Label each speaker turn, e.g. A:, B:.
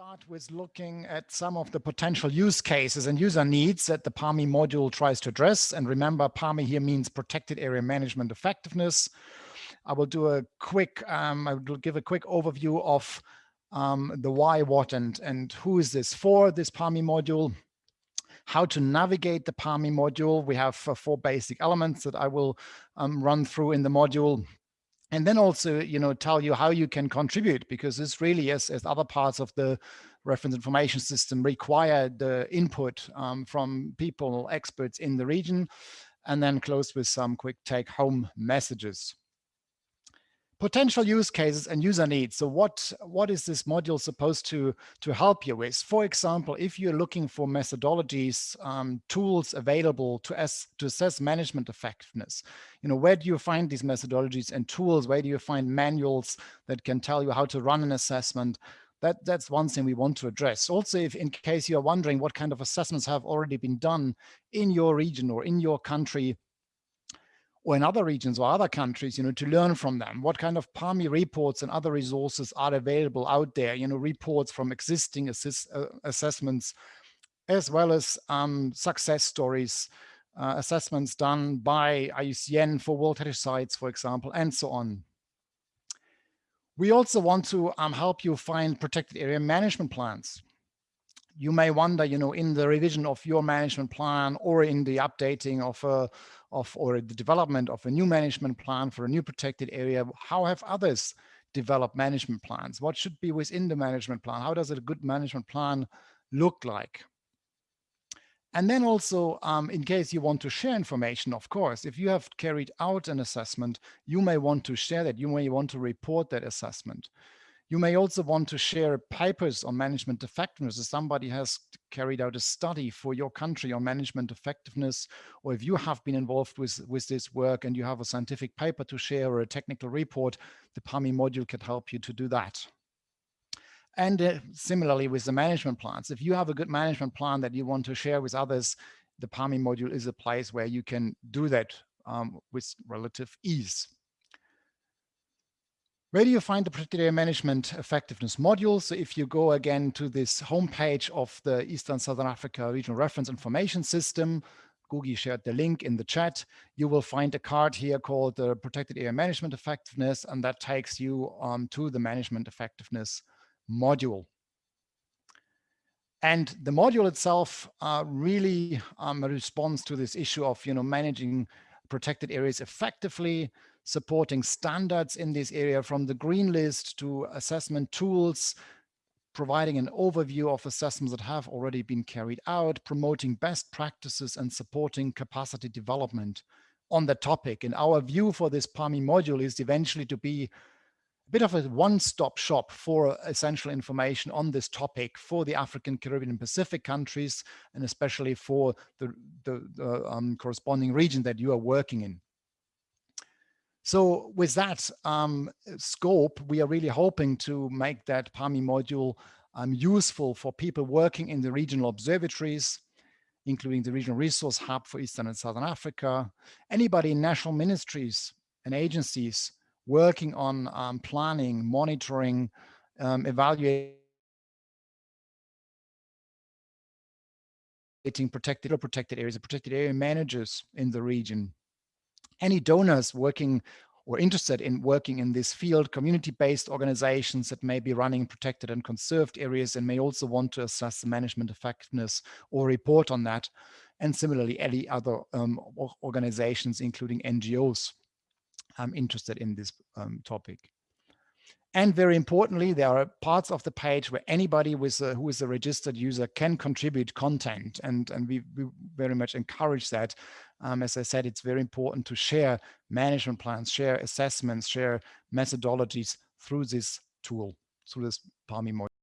A: start with looking at some of the potential use cases and user needs that the PAME module tries to address. And remember, PAME here means protected area management effectiveness. I will do a quick, um, I will give a quick overview of um, the why, what, and, and who is this for, this PAME module, how to navigate the PAME module. We have uh, four basic elements that I will um, run through in the module and then also you know tell you how you can contribute because this really as, as other parts of the reference information system require the input um, from people experts in the region and then close with some quick take home messages potential use cases and user needs. So what, what is this module supposed to, to help you with? For example, if you're looking for methodologies, um, tools available to, as, to assess management effectiveness, you know, where do you find these methodologies and tools? Where do you find manuals that can tell you how to run an assessment? That, that's one thing we want to address. Also, if in case you're wondering what kind of assessments have already been done in your region or in your country, or in other regions or other countries, you know, to learn from them. What kind of PAME reports and other resources are available out there, you know, reports from existing assist, uh, assessments, as well as um, success stories, uh, assessments done by IUCN for World Heritage Sites, for example, and so on. We also want to um, help you find protected area management plans you may wonder, you know, in the revision of your management plan or in the updating of a, of or the development of a new management plan for a new protected area, how have others developed management plans? What should be within the management plan? How does a good management plan look like? And then also, um, in case you want to share information, of course, if you have carried out an assessment, you may want to share that. You may want to report that assessment. You may also want to share papers on management effectiveness. If somebody has carried out a study for your country on management effectiveness, or if you have been involved with, with this work and you have a scientific paper to share or a technical report, the PAME module can help you to do that. And uh, similarly with the management plans, if you have a good management plan that you want to share with others, the PAME module is a place where you can do that um, with relative ease. Where do you find the protected area management effectiveness module? So if you go again to this homepage of the Eastern Southern Africa Regional Reference Information System, Gugi shared the link in the chat, you will find a card here called the Protected Area Management Effectiveness, and that takes you um, to the Management Effectiveness module. And the module itself uh, really um, responds to this issue of you know, managing protected areas effectively, supporting standards in this area from the green list to assessment tools, providing an overview of assessments that have already been carried out, promoting best practices and supporting capacity development on the topic. And our view for this PAME module is eventually to be a bit of a one-stop shop for essential information on this topic for the African, Caribbean, and Pacific countries, and especially for the, the, the um, corresponding region that you are working in. So with that um, scope, we are really hoping to make that PAME module um, useful for people working in the regional observatories, including the Regional Resource Hub for Eastern and Southern Africa, anybody in national ministries and agencies working on um, planning, monitoring, um, evaluating protected or protected areas, protected area managers in the region, any donors working or interested in working in this field, community-based organizations that may be running protected and conserved areas and may also want to assess the management effectiveness or report on that. And similarly, any other um, organizations, including NGOs, um, interested in this um, topic. And very importantly, there are parts of the page where anybody with a, who is a registered user can contribute content. And, and we, we very much encourage that. Um, as I said, it's very important to share management plans, share assessments, share methodologies through this tool, through this PAME.